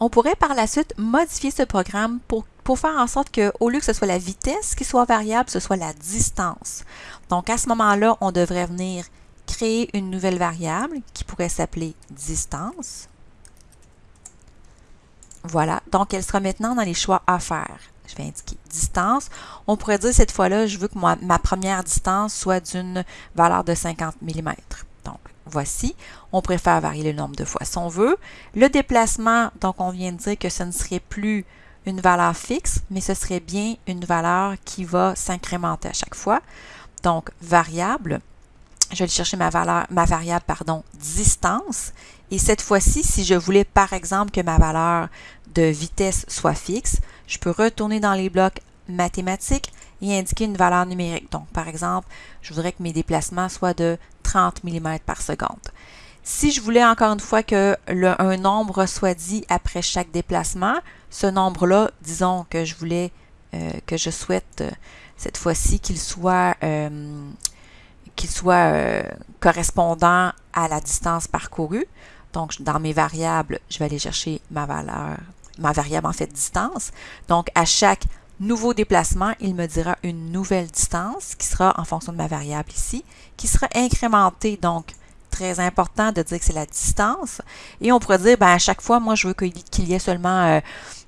On pourrait par la suite modifier ce programme pour, faire en sorte qu'au lieu que ce soit la vitesse qui soit variable, ce soit la distance. Donc à ce moment-là, on devrait venir créer une nouvelle variable qui pourrait s'appeler distance. Voilà, donc elle sera maintenant dans les choix à faire. Je vais indiquer distance. On pourrait dire cette fois-là, je veux que ma première distance soit d'une valeur de 50 mm. Donc, voici. On préfère varier le nombre de fois si on veut. Le déplacement, donc on vient de dire que ce ne serait plus une valeur fixe, mais ce serait bien une valeur qui va s'incrémenter à chaque fois. Donc, variable, je vais chercher ma, valeur, ma variable pardon, distance. Et cette fois-ci, si je voulais par exemple que ma valeur de vitesse soit fixe, je peux retourner dans les blocs mathématiques et indiquer une valeur numérique. Donc, par exemple, je voudrais que mes déplacements soient de 30 mm par seconde. Si je voulais encore une fois que le, un nombre soit dit après chaque déplacement, ce nombre-là, disons que je voulais, euh, que je souhaite euh, cette fois-ci qu'il soit, euh, soit correspondant à la distance parcourue. Donc, dans mes variables, je vais aller chercher ma valeur, ma variable en fait distance. Donc, à chaque nouveau déplacement, il me dira une nouvelle distance qui sera en fonction de ma variable ici, qui sera incrémentée. Donc, très important de dire que c'est la distance. Et on pourrait dire, ben, à chaque fois, moi, je veux qu'il y ait seulement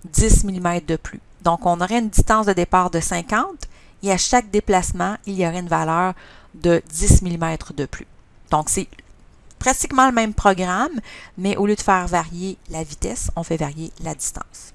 10 euh, mm de plus. Donc, on aurait une distance de départ de 50 et à chaque déplacement, il y aurait une valeur de 10 mm de plus. Donc, c'est pratiquement le même programme, mais au lieu de faire varier la vitesse, on fait varier la distance.